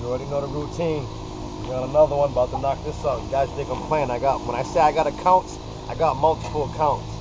You already know the routine. We got another one about to knock this out. You guys think I'm playing? I got when I say I got accounts, I got multiple accounts.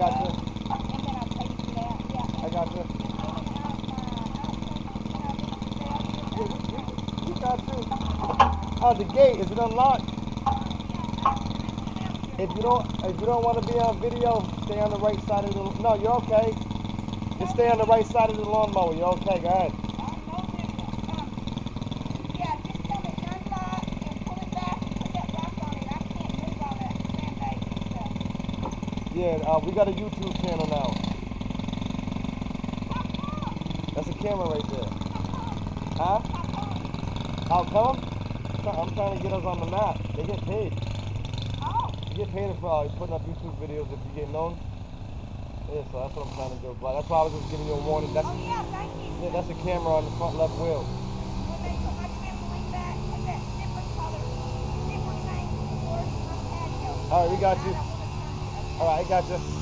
And I sell it. You got you. Oh, the gate is it unlocked? If you don't, if you don't want to be on video, stay on the right side of the. No, you're okay. Just stay on the right side of the lawnmower. You're okay. Go ahead. Yeah, uh, we got a YouTube channel now. That's a camera right there. Huh? How come? I'm trying to get us on the map. They get paid. Oh, You get paid for uh, putting up YouTube videos if you get known. Yeah, so that's what I'm trying to do. But that's why I was just giving you a warning. That's oh yeah, thank you. yeah, that's a camera on the front left wheel. When they put my trampoline back, put that different color, different thing towards my patio. All right, we got you. I don't wanna turn it. All right, I got you.